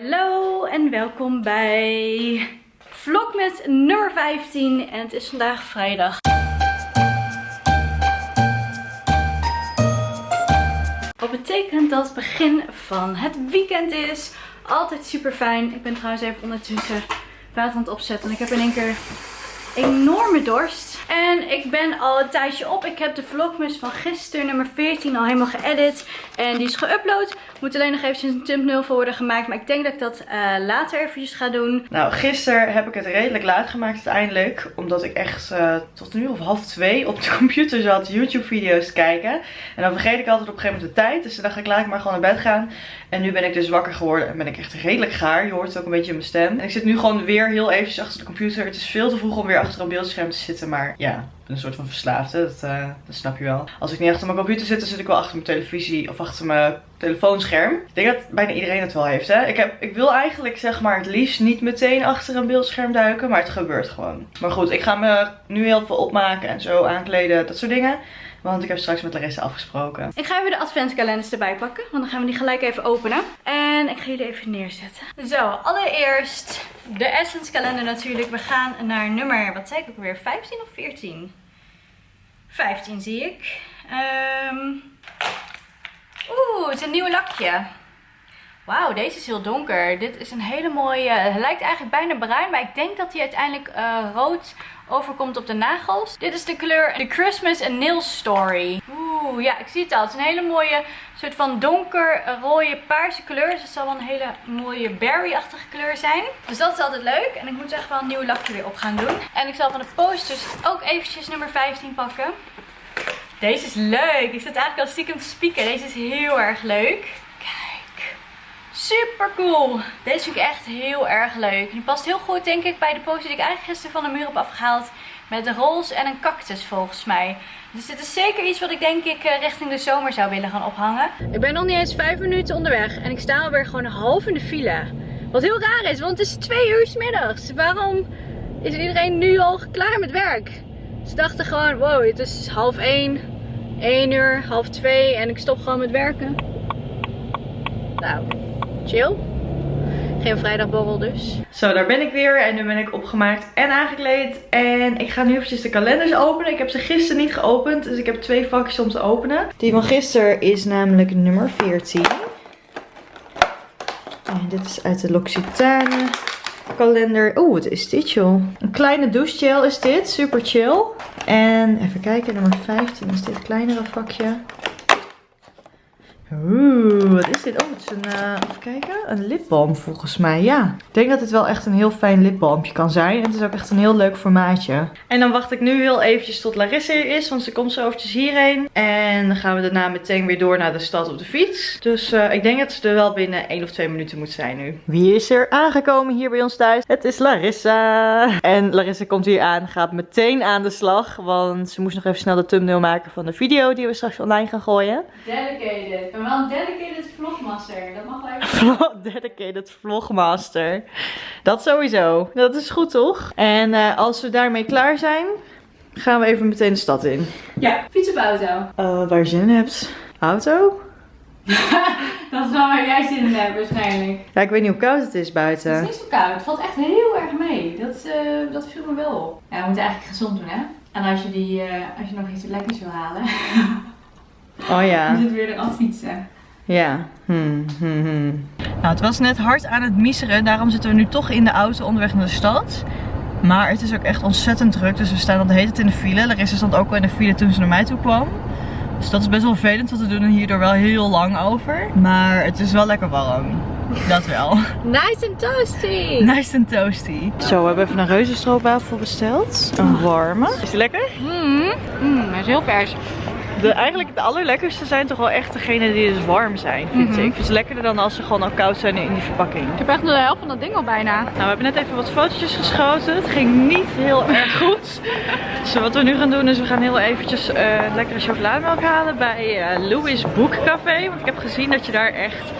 Hallo en welkom bij vlogmas nummer 15 en het is vandaag vrijdag. Wat betekent dat het begin van het weekend is. Altijd super fijn. Ik ben trouwens even ondertussen water aan het opzetten en ik heb in één keer enorme dorst. En ik ben al een tijdje op. Ik heb de vlogmas van gisteren, nummer 14, al helemaal geëdit. En die is geüpload. Moet alleen nog eventjes een thumbnail voor worden gemaakt. Maar ik denk dat ik dat uh, later eventjes ga doen. Nou, gisteren heb ik het redelijk laat gemaakt uiteindelijk. Omdat ik echt uh, tot nu of half twee op de computer zat YouTube video's kijken. En dan vergeet ik altijd op een gegeven moment de tijd. Dus dan dacht ik, laat ik maar gewoon naar bed gaan. En nu ben ik dus wakker geworden en ben ik echt redelijk gaar. Je hoort het ook een beetje in mijn stem. En ik zit nu gewoon weer heel eventjes achter de computer. Het is veel te vroeg om weer achter een beeldscherm te zitten. Maar ja, een soort van verslaafde. Dat, uh, dat snap je wel. Als ik niet achter mijn computer zit, dan zit ik wel achter mijn televisie of achter mijn telefoonscherm. Ik denk dat bijna iedereen het wel heeft, hè. Ik, heb, ik wil eigenlijk, zeg maar, het liefst niet meteen achter een beeldscherm duiken. Maar het gebeurt gewoon. Maar goed, ik ga me nu heel veel opmaken en zo aankleden. Dat soort dingen. Want ik heb straks met Larissa afgesproken. Ik ga even de adventskalenders erbij pakken. Want dan gaan we die gelijk even openen. En ik ga jullie even neerzetten. Zo, allereerst de Essence kalender natuurlijk. We gaan naar nummer, wat zei ik ook weer? 15 of 14? 15 zie ik. Um... Oeh, het is een nieuw lakje. Wauw, deze is heel donker. Dit is een hele mooie... Het lijkt eigenlijk bijna bruin, maar ik denk dat hij uiteindelijk uh, rood overkomt op de nagels. Dit is de kleur The Christmas Nail Story. Oeh, ja, ik zie het al. Het is een hele mooie soort van donker rode paarse kleur. Dus het zal wel een hele mooie berry-achtige kleur zijn. Dus dat is altijd leuk. En ik moet echt wel een nieuw lakje weer op gaan doen. En ik zal van de posters ook eventjes nummer 15 pakken. Deze is leuk. Ik zit eigenlijk al stiekem te spieken. Deze is heel erg leuk. Super cool. Deze vind ik echt heel erg leuk. Die past heel goed denk ik bij de poster die ik eigenlijk gisteren van de muur heb afgehaald. Met de roze en een cactus volgens mij. Dus dit is zeker iets wat ik denk ik eh, richting de zomer zou willen gaan ophangen. Ik ben nog niet eens vijf minuten onderweg. En ik sta alweer gewoon half in de file. Wat heel raar is, want het is twee uur s middags. Waarom is iedereen nu al klaar met werk? Ze dachten gewoon, wow, het is half één, één uur, half twee en ik stop gewoon met werken. Nou, chill. Geen vrijdagborrel dus. Zo, daar ben ik weer. En nu ben ik opgemaakt en aangekleed. En ik ga nu eventjes de kalenders openen. Ik heb ze gisteren niet geopend. Dus ik heb twee vakjes om te openen. Die van gisteren is namelijk nummer 14. En dit is uit de L'Occitane kalender. Oeh, wat is dit joh? Een kleine douchegel is dit. Super chill. En even kijken, nummer 15 is dit kleinere vakje. Oeh, wat is dit? Oh, een, even kijken, een lipbalm volgens mij, ja. Ik denk dat het wel echt een heel fijn lipbalmpje kan zijn. Het is ook echt een heel leuk formaatje. En dan wacht ik nu heel eventjes tot Larissa hier is, want ze komt zo eventjes hierheen. En dan gaan we daarna meteen weer door naar de stad op de fiets. Dus uh, ik denk dat ze er wel binnen 1 of 2 minuten moet zijn nu. Wie is er aangekomen hier bij ons thuis? Het is Larissa. En Larissa komt hier aan, gaat meteen aan de slag, want ze moest nog even snel de thumbnail maken van de video die we straks online gaan gooien. Dedicated ben wel een dedicated vlogmaster. Dat mag wel even. dedicated vlogmaster. Dat sowieso. Dat is goed toch? En uh, als we daarmee klaar zijn, gaan we even meteen de stad in. Ja, fiets of auto? Uh, waar je zin in hebt. Auto? dat is wel waar jij zin in hebt waarschijnlijk. Ja, ik weet niet hoe koud het is buiten. Het is niet zo koud. Het valt echt heel erg mee. Dat, uh, dat viel me wel op. Ja, we moeten eigenlijk gezond doen hè. En als je, die, uh, als je nog iets lekkers wil halen. Oh ja. Je zit weer eraf fietsen. Ja. Hmm, hmm, hmm. Nou, het was net hard aan het miseren. Daarom zitten we nu toch in de auto onderweg naar de stad. Maar het is ook echt ontzettend druk. Dus we staan al de hele tijd in de file. Larissa stond ook al in de file toen ze naar mij toe kwam. Dus dat is best wel vervelend, want we doen er hierdoor wel heel lang over. Maar het is wel lekker warm. Dat wel. Nice and toasty. Nice and toasty. Zo, we hebben even een reuzenstroopwafel besteld. Een warme. Is die lekker? Mmm, mm, hij is heel vers. De, eigenlijk de allerlekkerste zijn toch wel echt degene die dus warm zijn, vind mhm. ik. Het is lekkerder dan als ze gewoon al koud zijn in die verpakking. Ik heb echt de helft van dat ding al bijna. Nou, we hebben net even wat fotootjes geschoten. Het ging niet heel erg goed. dus wat we nu gaan doen is we gaan heel eventjes uh, lekkere chocolademelk halen bij uh, Louis Boek Café. Want ik heb gezien dat je daar echt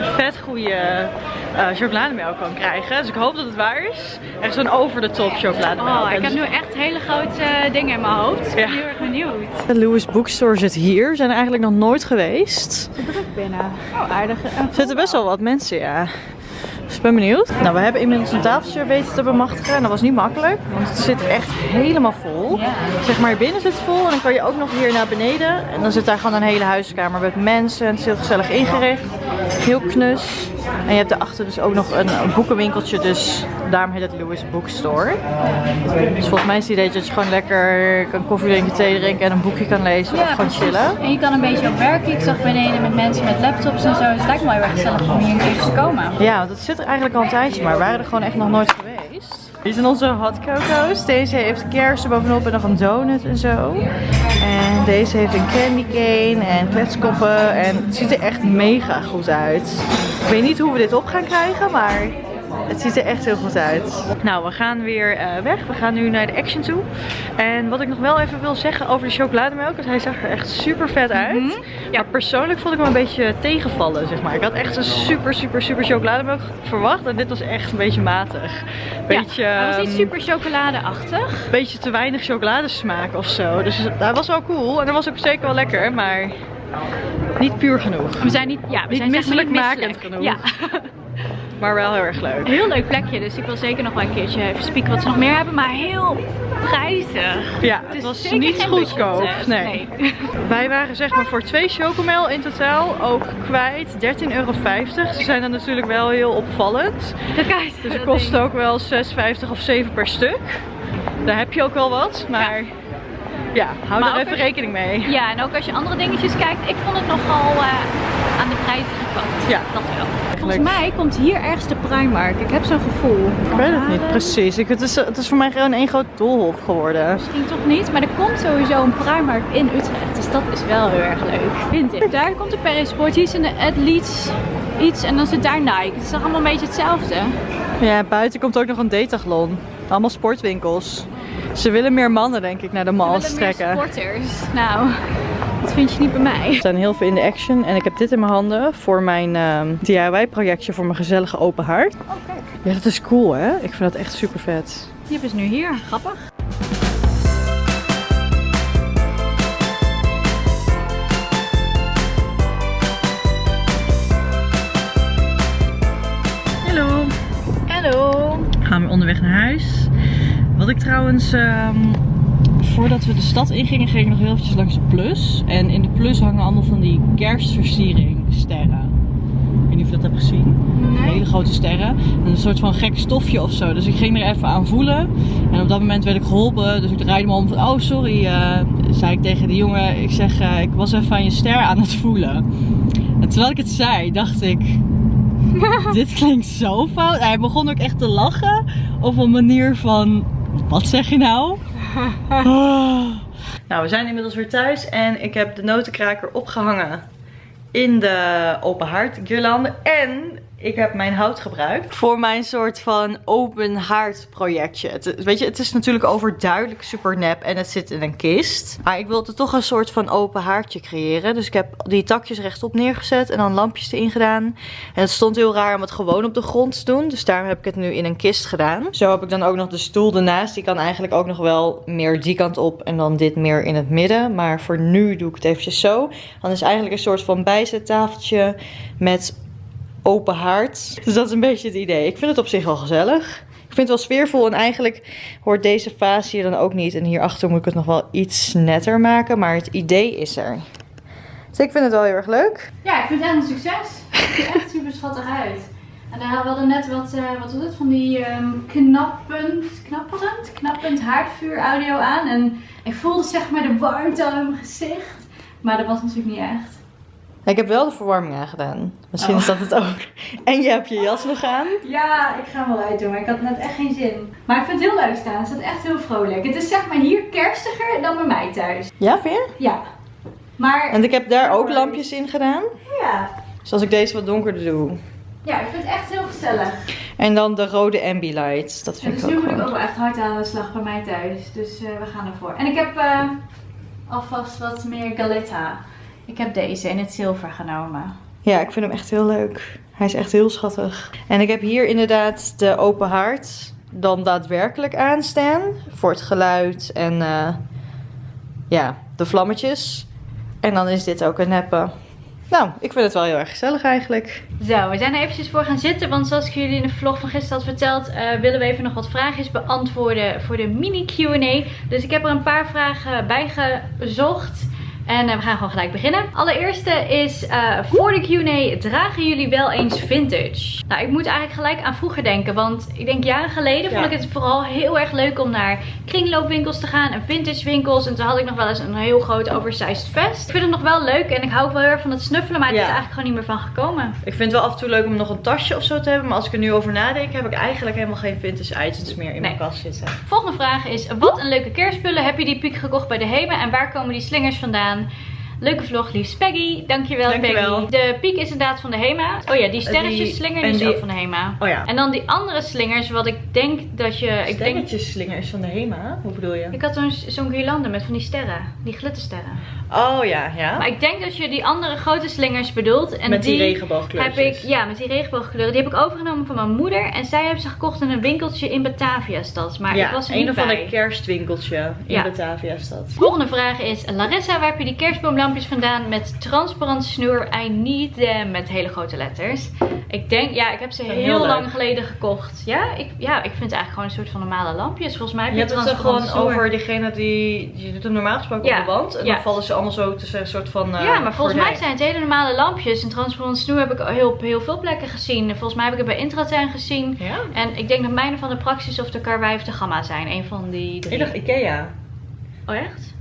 vet goede uh, chocolademelk kan krijgen. Dus ik hoop dat het waar is. Echt zo'n over de top chocolademelk. Oh, ik heb nu echt hele grote uh, dingen in mijn hoofd. Ik ben heel erg benieuwd. De Louis Bookstore zit hier. We zijn er eigenlijk nog nooit geweest. Het druk binnen. Oh, aardig. Er zitten best wel wat mensen, ja. Ben benieuwd. Nou, we hebben inmiddels een tafeltje weten te bemachtigen. En dat was niet makkelijk, want het zit echt helemaal vol. Zeg maar, binnen zit het vol en dan kan je ook nog hier naar beneden. En dan zit daar gewoon een hele huiskamer met mensen. Het is heel gezellig ingericht. Heel knus. En je hebt daarachter dus ook nog een, een boekenwinkeltje, dus daarom heet het Louis Bookstore. Dus volgens mij is het idee dat je gewoon lekker kan koffie drinken, thee drinken en een boekje kan lezen of gewoon chillen. En je kan een beetje op werken. Ik zag beneden met mensen met laptops en zo. Dus het lijkt me wel heel erg gezellig om hier een keer te komen. Ja, het zit er eigenlijk al een tijdje, maar we waren er gewoon echt nog nooit geweest. Hier zijn onze hot coco's. Deze heeft kersen bovenop en nog een donut en zo. En deze heeft een candy cane en kletskoppen. En het ziet er echt mega goed uit. Ik weet niet hoe we dit op gaan krijgen, maar het ziet er echt heel goed uit. Nou, we gaan weer eh, weg. We gaan nu naar de Action toe. En wat ik nog wel even wil zeggen over de chocolademelk. Want hij zag er echt super vet uit. Mhm. Ja, persoonlijk vond ik hem een beetje tegenvallen, zeg maar. Ik had echt een super, super, super chocolademelk verwacht. En dit was echt een beetje matig. Beetje, ja, hij was niet ehm, super chocoladeachtig. beetje te weinig chocoladesmaak of zo. Dus hij was wel cool. En dat was ook zeker wel lekker, maar niet puur genoeg. We zijn niet, ja, we Niet zijn maar niet misselijkmakend misselijk. genoeg. Ja, Maar wel heel erg leuk. een heel leuk plekje. Dus ik wil zeker nog wel een keertje even spieken wat ze nog meer hebben. Maar heel prijzig. Ja, Het was niet goedkoop. budget, Nee. Wij waren zeg maar voor twee chocomel in totaal ook kwijt 13,50 euro. Ze zijn dan natuurlijk wel heel opvallend. Kijk, Dus het kost ook wel 6,50 of 7 per stuk. Daar heb je ook wel wat, maar ja, hou Maar er even rekening mee. Ja, en ook als je andere dingetjes kijkt, ik vond het nogal eh, aan de prijzige kant. Ja. Dat wel. Volgens mij komt hier ergens de Primark. Ik heb zo'n gevoel. Ik weet het niet precies. Ik, het, is, het is voor mij gewoon één groot doolhof geworden. Misschien toch niet, maar er komt sowieso een Primark in Utrecht. Dus dat is wel heel erg leuk, vind ik. Daar komt de Paris Sport, hier is een Athletes iets en dan zit daar Nike. Het is toch allemaal een beetje hetzelfde. Ja, buiten komt ook nog een Decathlon. Allemaal sportwinkels. Ze willen meer mannen denk ik naar de meer trekken. sporters. Nou, dat vind je niet bij mij. We zijn heel veel in de action en ik heb dit in mijn handen voor mijn ehm, DIY projectje voor mijn gezellige open haard. Oh, kijk. Ja, dat is cool hè? Ik vind dat echt super vet. Die ze nu hier. Grappig. Gaan we onderweg naar huis. Wat ik trouwens, ehm, voordat we de stad ingingen, ging ik nog heel eventjes langs de Plus. En in de Plus hangen allemaal van die kerstversiering sterren. Ik weet niet of je dat hebt gezien. Hele grote sterren. En een soort van gek stofje of zo. Dus ik ging er even aan voelen. En op dat moment werd ik geholpen. Dus ik draaide me om van, oh sorry, eh, zei ik tegen de jongen. Ik zeg, eh, ik was even aan je ster aan het voelen. En terwijl ik het zei, dacht ik, dit klinkt zo fout. Hij begon ook echt te lachen op een manier van, wat zeg je nou? nou, we zijn inmiddels weer thuis en ik heb de notenkraker opgehangen in de open haard guirlande. En ik heb mijn hout gebruikt voor mijn soort van open haard projectje. Het, weet je, het is natuurlijk overduidelijk super nep en het zit in een kist. Maar ik wilde toch een soort van open haardje creëren. Dus ik heb die takjes rechtop neergezet en dan lampjes erin gedaan. En het stond heel raar om het gewoon op de grond te doen. Dus daarom heb ik het nu in een kist gedaan. Zo heb ik dan ook nog de stoel ernaast. Die kan eigenlijk ook nog wel meer die kant op en dan dit meer in het midden. Maar voor nu doe ik het eventjes zo. Dan is eigenlijk een soort van bijzettafeltje met open haard. Dus dat is een beetje het idee. Ik vind het op zich wel gezellig. Ik vind het wel sfeervol en eigenlijk hoort deze vaas hier dan ook niet. En hierachter moet ik het nog wel iets netter maken, maar het idee is er. Dus ik vind het wel heel erg leuk. Ja, ik vind het echt een succes. Het ziet er echt super schattig uit. En daar hadden we net wat, eh, wat was het, van die ehm, knappend, knappend haardvuur audio aan. En ik voelde zeg maar de warmte in mijn gezicht. Maar dat was natuurlijk niet echt. Ik heb wel de verwarming aangedaan. Misschien Oh. is dat het ook. En je hebt je jas nog aan. Ja, ik ga hem wel uitdoen, maar ik had net echt geen zin. Maar ik vind het heel leuk staan. Het staat echt heel vrolijk. Het is zeg maar hier kerstiger dan bij mij thuis. Ja, vind je? Ja. Maar En ik heb daar ook lampjes in gedaan. ja, Dus als ik deze wat donkerder doe. ja, ik vind het echt heel gezellig. En dan de rode ambilight. Dat vind dus ik nu ook moet ik ook wel echt hard aan de slag bij mij thuis. Dus eh, we gaan ervoor. En ik heb eh, alvast wat meer Galetta. Ik heb deze in het zilver genomen. Ja, ik vind hem echt heel leuk. Hij is echt heel schattig. En ik heb hier inderdaad de open haard dan daadwerkelijk aanstaan. Voor het geluid en eh, ja, de vlammetjes. En dan is dit ook een neppe. Nou, ik vind het wel heel erg gezellig eigenlijk. Zo, we zijn er eventjes voor gaan zitten. Want zoals ik jullie in de vlog van gisteren had verteld, eh, willen we even nog wat vraagjes beantwoorden voor de mini Q&A. Dus ik heb er een paar vragen bij gezocht. En eh, we gaan gewoon gelijk beginnen. Allereerste is uh, voor de Q&A, dragen jullie wel eens vintage? Nou, ik moet eigenlijk gelijk aan vroeger denken. Want ik denk jaren geleden vond ik het vooral heel erg leuk om naar kringloopwinkels te gaan en vintage winkels. En toen had ik nog wel eens een heel groot oversized vest. Ik vind het nog wel leuk en ik hou wel heel erg van het snuffelen, maar het is eigenlijk gewoon niet meer van gekomen. Ik vind het wel af en toe leuk om nog een tasje of zo te hebben. Maar als ik er nu over nadenk, heb ik eigenlijk helemaal geen vintage items meer in mijn kast zitten. Volgende vraag is, wat een leuke kerstspullen. Heb je die piek gekocht bij de Hema en waar komen die slingers vandaan? on Leuke vlog, liefst Peggy. Dankjewel, Dankjewel, Peggy. De piek is inderdaad van de Hema. Oh ja, die sterretjes slinger die is ook van de Hema. Oh ja. En dan die andere slingers, wat ik denk dat je... Sterretjes slinger is van de Hema? Hoe bedoel je? Ik had zo'n zo'n guirlande met van die sterren. Die glittersterren. Oh ja, ja. Maar ik denk dat je die andere grote slingers bedoelt. En met die, die regenboogkleuren. Heb ik, ja, met die regenboogkleuren. Die heb ik overgenomen van mijn moeder. En zij heeft ze gekocht in een winkeltje in Batavia-stad. Maar ja, ik was er een niet of ander kerstwinkeltje in ja. Batavia-stad. Volgende vraag is, Larissa, waar heb je die kerstboomlampjes vandaan met transparant snoer? I need them met hele grote letters. Ik denk, ja, ik heb ze heel, lang geleden gekocht. Ja ik, ja, ik vind het eigenlijk gewoon een soort van normale lampjes. Volgens mij heb je, je hebt het gewoon over diegene die, je doet hem normaal gesproken op de wand. En dan vallen ze allemaal zo tussen een soort van... Uh, ja, maar volgens mij zijn het hele normale lampjes. En transparant snoer heb ik heel, heel veel plekken gezien. Volgens mij heb ik het bij Intratuin gezien. Ja? En ik denk dat mijne van de Praxis of de Karwei of de Gamma zijn. Een van die drie. Ik dacht Ikea. Oh echt?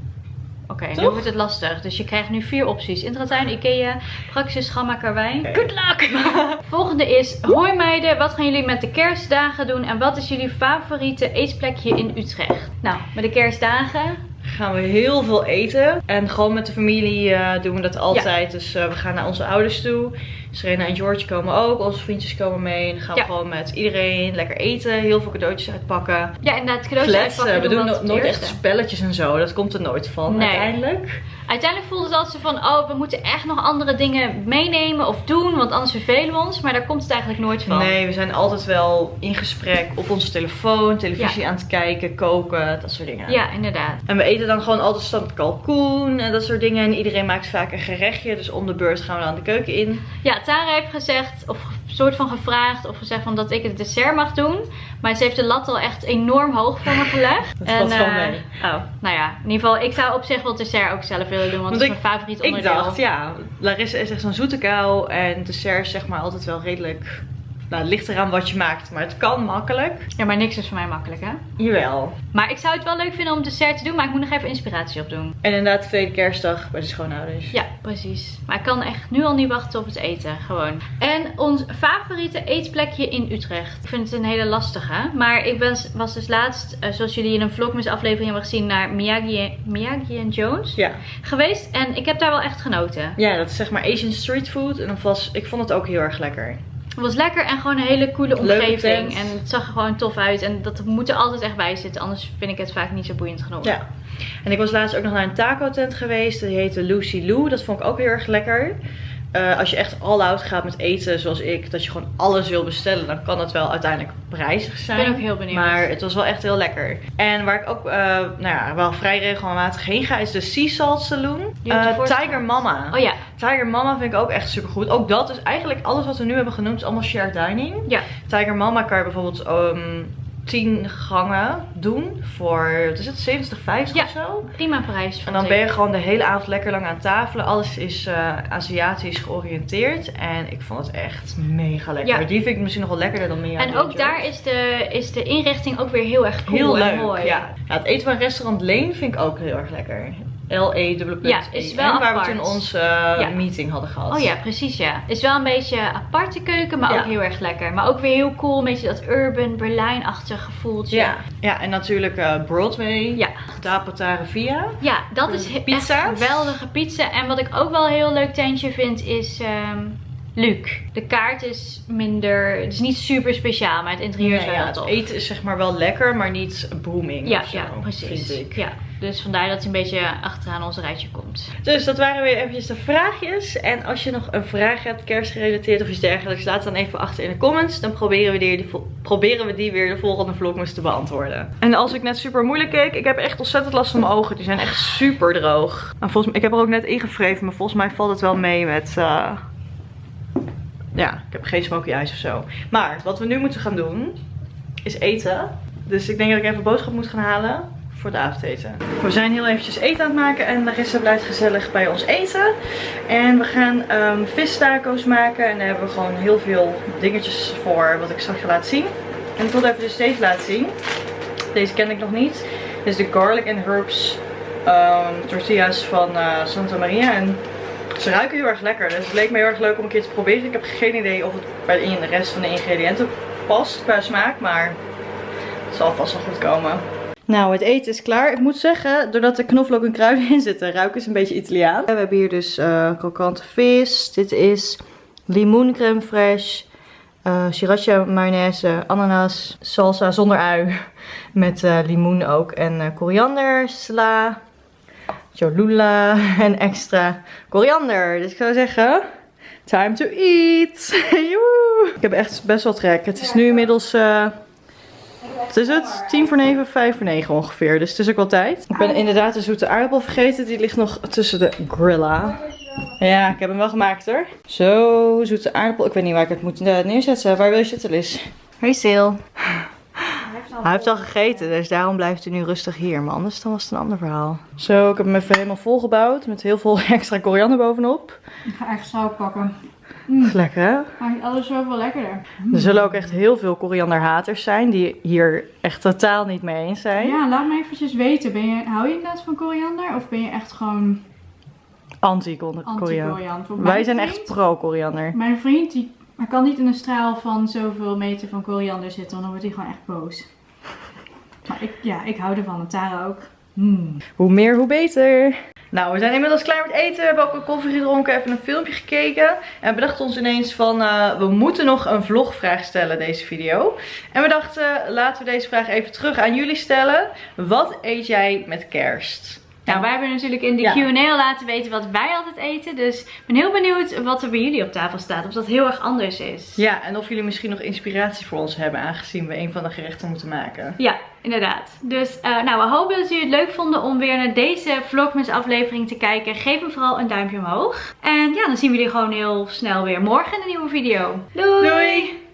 Oké, nu wordt het lastig. Dus je krijgt nu vier opties. Intratuin, Ikea, Praxis, Gamma, Karwei. Okay. Good luck! Volgende is, hoi meiden, wat gaan jullie met de kerstdagen doen? En wat is jullie favoriete eetplekje in Utrecht? Nou, met de kerstdagen gaan we heel veel eten. En gewoon met de familie uh, doen we dat altijd. Dus uh, we gaan naar onze ouders toe. Serena en George komen ook. Onze vriendjes komen mee. En dan gaan we gewoon met iedereen lekker eten. Heel veel cadeautjes uitpakken. Ja, inderdaad. Cadeautjes Fletsen. uitpakken. We doen nooit echt spelletjes en zo. Dat komt er nooit van nee. uiteindelijk. Uiteindelijk voelde het altijd van, oh, we moeten echt nog andere dingen meenemen of doen, want anders vervelen we ons. Maar daar komt het eigenlijk nooit van. Nee, we zijn altijd wel in gesprek op onze telefoon, televisie ja. aan het kijken, koken, dat soort dingen. Ja, inderdaad. En we eten dan gewoon altijd standaard kalkoen en dat soort dingen. En iedereen maakt vaak een gerechtje, dus om de beurt gaan we dan de keuken in. Ja, Tara heeft gezegd, of soort van gevraagd of gezegd van dat ik het dessert mag doen. Maar ze heeft de lat al echt enorm hoog voor me gelegd. dat valt wel mee. Oh, nou ja. In ieder geval, ik zou op zich wel dessert ook zelf willen doen. Want, want dat is mijn favoriet onderdeel. Ik dacht, ja. Larissa is echt zo'n zoete kou. En dessert is zeg maar altijd wel redelijk nou, het ligt eraan wat je maakt, maar het kan makkelijk. Ja, maar niks is voor mij makkelijk, hè? Jawel. Maar ik zou het wel leuk vinden om dessert te doen, maar ik moet nog even inspiratie opdoen. En inderdaad, de tweede kerstdag bij de schoonouders. Ja, precies. Maar ik kan echt nu al niet wachten op het eten, gewoon. En ons favoriete eetplekje in Utrecht. Ik vind het een hele lastige, maar ik ben, was dus laatst, uh, zoals jullie in een vlogmas aflevering hebben gezien, naar Miyagi, Miyagi Jones ja. geweest. En ik heb daar wel echt genoten. Ja, dat is zeg maar Asian street food. En was, ik vond het ook heel erg lekker. Het was lekker en gewoon een hele coole omgeving. En het zag er gewoon tof uit. En dat moet er altijd echt bij zitten. Anders vind ik het vaak niet zo boeiend genoeg. Ja. En ik was laatst ook nog naar een taco tent geweest. Die heette Lucy Lou. Dat vond ik ook heel erg lekker. Uh, als je echt all out gaat met eten zoals ik, dat je gewoon alles wil bestellen, dan kan het wel uiteindelijk prijzig zijn. Ik ben ook heel benieuwd. Maar het was wel echt heel lekker. En waar ik ook uh, nou ja, wel vrij regelmatig heen ga, is de Sea Salt Saloon. Uh, Tiger Mama. Oh ja. Tiger Mama vind ik ook echt super goed. Ook dat is eigenlijk alles wat we nu hebben genoemd, is allemaal shared dining. Ja. Tiger Mama kan je bijvoorbeeld um, 10 gangen doen voor, wat is het, 70, 50 ja, of zo? prima prijs. En dan ben je gewoon de hele avond lekker lang aan tafel. Alles is uh, Aziatisch georiënteerd. En ik vond het echt mega lekker. Ja. Die vind ik misschien nog wel lekkerder dan meer. En ook daar is de, is de inrichting ook weer heel erg cool heel en leuk, mooi. Ja. ja. het eten van restaurant Leen vind ik ook heel erg lekker. L-E Ja, is wel Waar apart. we toen onze uh, ja. meeting hadden gehad. Oh ja, precies ja. Is wel een beetje aparte keuken, maar ja. ook heel erg lekker. Maar ook weer heel cool, een beetje dat urban Berlijn-achtig gevoeltje. Ja. ja, en natuurlijk uh, Broadway. Ja. Da Via. Ja, dat is Pizza's. echt geweldige pizza. En wat ik ook wel een heel leuk tentje vind is... Um, Luc. De kaart is minder, het is niet super speciaal, maar het interieur is wel ja, tof. Het eten is zeg maar wel lekker, maar niet booming Ja, ja precies. vind ik. Ja. Dus vandaar dat hij een beetje achteraan ons rijtje komt. Dus dat waren weer eventjes de vraagjes. En als je nog een vraag hebt, kerstgerelateerd of iets dergelijks, laat het dan even achter in de comments. Dan proberen we die, proberen we die weer de volgende vlogmas te beantwoorden. En als ik net super moeilijk keek, ik heb echt ontzettend last van mijn ogen. Die zijn echt super droog. Maar volgens ik heb er ook net ingevreven, maar volgens mij valt het wel mee met... Uh... Ja, ik heb geen smoky eyes of zo. Maar wat we nu moeten gaan doen, is eten. Dus ik denk dat ik even boodschap moet gaan halen voor de avondeten. We zijn heel eventjes eten aan het maken en Larissa blijft gezellig bij ons eten. En we gaan um, vistaco's maken en daar hebben we gewoon heel veel dingetjes voor wat ik straks ga laten zien. En ik wil even dus deze laten zien. Deze ken ik nog niet. Dit is de garlic and herbs um, tortillas van uh, Santa Maria. En ze ruiken heel erg lekker. Dus het leek me heel erg leuk om een keer te proberen. Ik heb geen idee of het bij de rest van de ingrediënten past qua smaak. Maar het zal vast wel goed komen. Nou, het eten is klaar. Ik moet zeggen, doordat er knoflook en kruiden in zitten, ruiken is een beetje Italiaan. We hebben hier dus uh, krokante vis. Dit is limoen crème fraîche. Uh, sriracha mayonaise, ananas, salsa zonder ui. Met uh, limoen ook. En uh, koriander, sla, cholula en extra koriander. Dus ik zou zeggen, time to eat. ik heb echt best wel trek. Het is nu inmiddels... Het is het? 10 voor 9, 5 voor 9 ongeveer. Dus het is ook wel tijd. Ik ben inderdaad de zoete aardappel vergeten. Die ligt nog tussen de grilla. Ja, ik heb hem wel gemaakt hoor. Zo, zoete aardappel. Ik weet niet waar ik het moet eh, neerzetten. Waar wil je zitten, Liz? Hey, Sil. Hij heeft al gegeten, dus daarom blijft hij nu rustig hier. Maar anders dan was het een ander verhaal. Zo, ik heb hem even helemaal volgebouwd. Met heel veel extra koriander bovenop. Ik ga echt zout pakken. Mm. Lekker hè? Maakt alles zoveel lekkerder. Er zullen ook echt heel veel korianderhaters zijn die hier echt totaal niet mee eens zijn. Ja, laat me eventjes weten. Ben je, hou je inderdaad van koriander of ben je echt gewoon... Anti-koriander. Anti Wij zijn echt pro-koriander. Mijn vriend die hij kan niet in een straal van zoveel meter van koriander zitten, want dan wordt hij gewoon echt boos. Maar ik, ja, ik hou ervan en Tara ook. Hmm. Hoe meer, hoe beter. Nou, we zijn inmiddels klaar met eten. We hebben ook een koffie gedronken, even een filmpje gekeken. En we bedachten ons ineens van, uh, we moeten nog een vlogvraag stellen deze video. En we dachten, laten we deze vraag even terug aan jullie stellen. Wat eet jij met kerst? Nou, wij hebben natuurlijk in de Q&A al laten weten wat wij altijd eten. Dus ik ben heel benieuwd wat er bij jullie op tafel staat. Of dat heel erg anders is. Ja, en of jullie misschien nog inspiratie voor ons hebben. Aangezien we een van de gerechten moeten maken. Ja, inderdaad. Dus uh, nou, we hopen dat jullie het leuk vonden om weer naar deze Vlogmas aflevering te kijken. Geef hem vooral een duimpje omhoog. En ja, dan zien we jullie gewoon heel snel weer morgen in een nieuwe video. Doei! Doei!